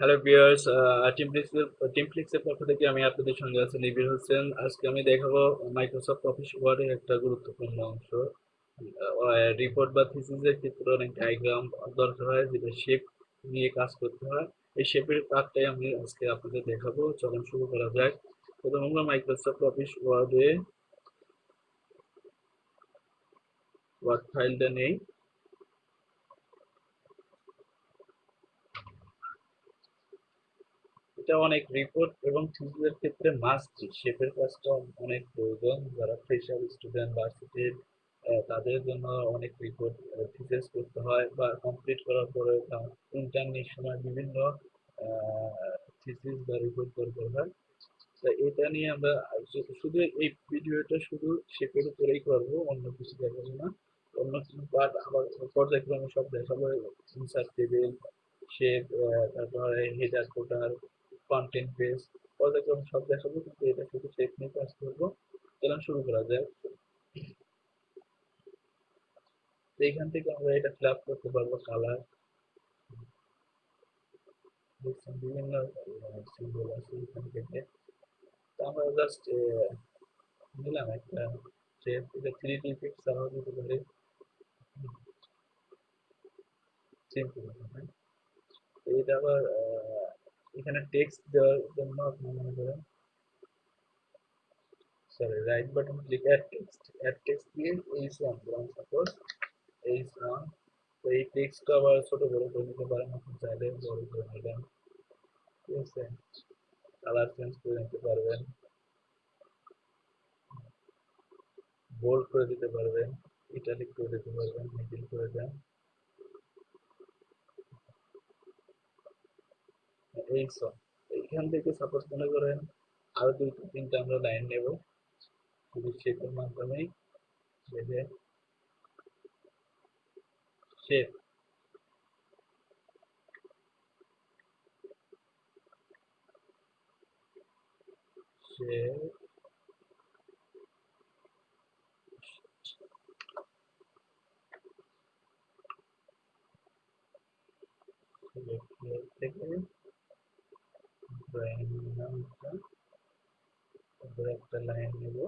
Hello টিমপ্লেক্সের টিমপ্লেক্সের পক্ষ থেকে আমি আপনাদের সঙ্গে আছি নিবির হোসেন। আজকে আমি দেখাবো মাইক্রোসফট অফিস ওয়ার্ডের একটা গুরুত্বপূর্ণ অংশ। রিপোর্ট বা থিসিসের ক্ষেত্রে অনেক ডায়াগ্রাম দরকার হয়, যেটা শেপ নিয়ে কাজ করতে হয়। এই শেপের কাজটাই আমি আজকে আপনাদের দেখাবো। চলুন শুরু করা যাক। প্রথম আমরা মাইক্রোসফট অফিস ওয়ার্ডে ওয়ার্ড ফাইলটা নেই। এটা অনেক রিপোর্ট এবং থিসিসের ক্ষেত্রে মাস্ট শেপের কাজটা অনেক প্রয়োজন। যারা ফ্রেশার স্টুডেন্ট ভার্সিটির তাদের জন্য অনেক রিপোর্ট থিসিস করতে হয় বা কমপ্লিট করার পরে ইন্টার্নের সময় বিভিন্ন থিসিস বা রিপোর্ট করতে হয়। তো এটা নিয়ে আমরা শুধু এই ভিডিওটা শুধু শেপের উপরেই করব, অন্য কিছু দেখাবো না। অন্য কিছু পার্ট আবার পর্যায়ক্রমে সব দেখাবো। ইনসার্ট টেবিল শেপ তারপরে হেডার কোটার কন্টেন্ট পেজ পর্যায়ক্রমে সব দেখাবো কিন্তু এটা শুধু শেপ নিয়ে কাজ করব। চলুন শুরু করা যাক। এখান থেকে আমরা এটা ফিল করতে পারব কালার বিভিন্ন সিম্বল আছে এখান থেকে। তো আমরা জাস্ট নিলাম একটা শেপ এটা থ্রি ডি ছাড়াও দিতে পারি। সিম্পল এটা আবার এখানে টেক্সট দেওয়ার জন্য আপনি মনে করেন sorry right button click add text add text দিয়ে এইচ ওয়ান দিলাম সাপোজ এইচ ওয়ান তো এই টেক্সটটা আবার ছোট বড় করে নিতে পারেন আপনি চাইলে বড় করে নিলেন ঠিক আছে কালার চেঞ্জ করে নিতে পারবেন বোল্ড করে দিতে পারবেন ইটালিক করে দিতে পারবেন মিডিল করে দেন এই সব এইখান থেকে সাপোজ মনে করেন আরও দুই তিনটা আমরা লাইন নেব। মাধ্যমেই। বেঁধে শেপ শেপ থেকে একটা লাইন নেব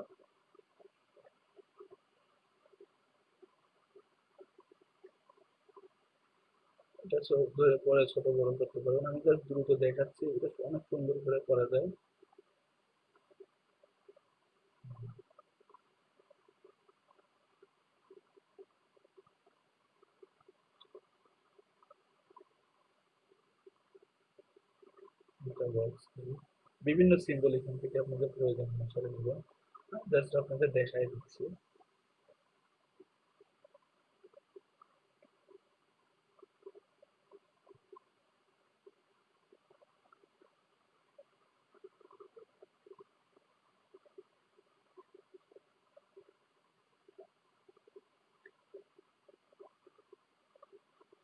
এটা ধরে পরে ছোট বড় করতে পারবেন আমি জাস্ট দ্রুত দেখাচ্ছি, এটা অনেক সুন্দর করে করা যায়। বিভিন্ন সিম্বল এখান থেকে আপনাদের প্রয়োজন অনুসারে নেবেন জাস্ট আপনাদের দেখাই দিচ্ছি।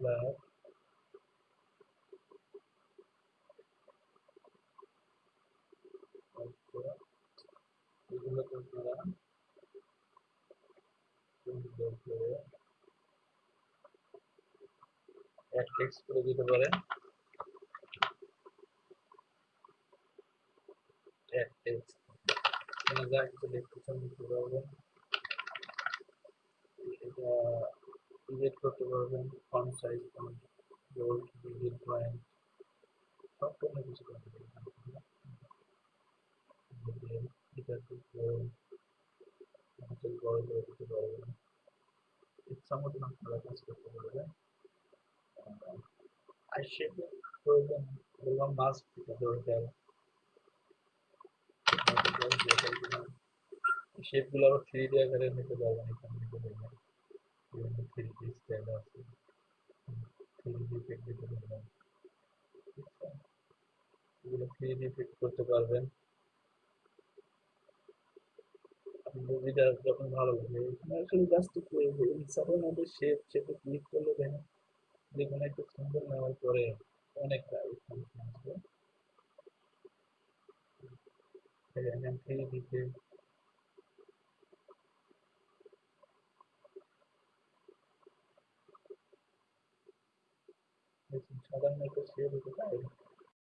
Plus এগুলো আপনারা সুন্দর করে এক টেক্সট করে দিতে পারেন এক টেক্সট এখানে যা কিছু লিখতে চান লিখতে পারবেন এটা এডিট করতে পারবেন। ফন্ট সাইজ ফন্ট বোল্ড ভিজিট পয়েন্ট। সব কোনো কিছু করতে পারবেন। এটা থেকে আমাদের বড় করে দিতে পারবেন ইচ্ছা মতন আপনারা কাজ করতে পারবেন আর শেপে প্রয়োজন বললাম মাস্ক এটা দরকার শেপগুলো আবার থ্রি ডি আকারে নিতে পারবেন এখান থেকে দেখবেন বিভিন্ন থ্রি ডি স্টাইল আছে থ্রি ডি ইফেক্ট দিতে পারবেন এগুলো থ্রি ডি ইফেক্ট করতে পারবেন। মুভিটা যখন ভালো লাগে আসলে জাস্ট ইনসাফের মধ্যে শেপ শেপে ক্লিক করলে দেখেন যে কোনো একটা সুন্দর নেওয়ার পরে অনেক আসবে। এখান দিতে সাধারণ একটা শেপ হতে পারে।